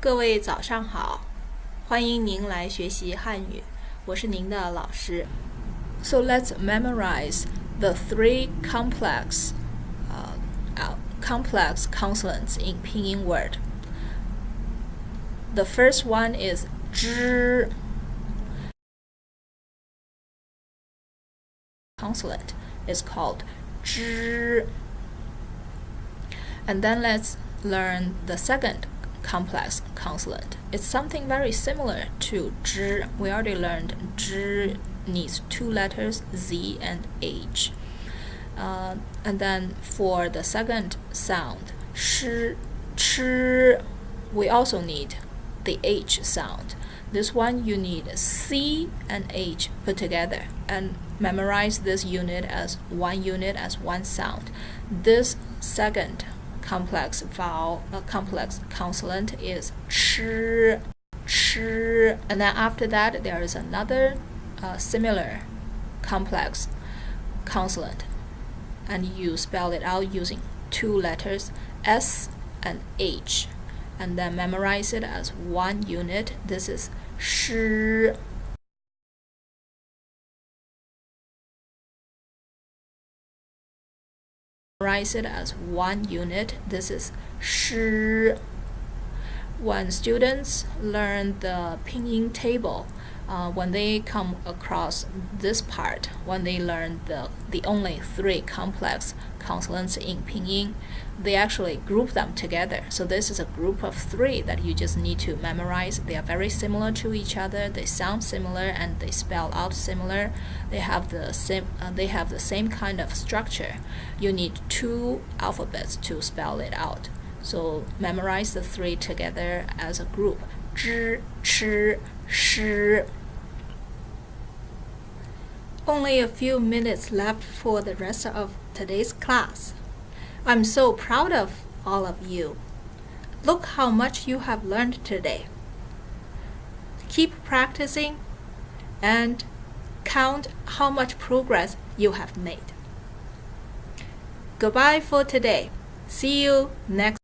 各位早上好，欢迎您来学习汉语，我是您的老师。So let's memorize the three complex, uh, uh, complex consonants in Pinyin word. The first one is zh. Consonant is called zh. And then let's learn the second complex consonant. It's something very similar to zh. We already learned zh needs two letters, z and h. Uh, and then for the second sound, sh, ch, we also need the h sound. This one you need c and h put together and memorize this unit as one unit as one sound. This second complex vowel, a complex consonant is ch, ch, and then after that there is another uh, similar complex consonant, and you spell it out using two letters S and H, and then memorize it as one unit. This is sh. Memorize it as one unit. This is sh. When students learn the pinyin table, uh, when they come across this part, when they learn the, the only three complex consonants in pinyin, they actually group them together. So this is a group of three that you just need to memorize. They are very similar to each other. They sound similar and they spell out similar. They have the same. Uh, they have the same kind of structure. You need two alphabets to spell it out. So memorize the three together as a group. Zh, ch, sh. Only a few minutes left for the rest of today's class. I'm so proud of all of you. Look how much you have learned today. Keep practicing and count how much progress you have made. Goodbye for today. See you next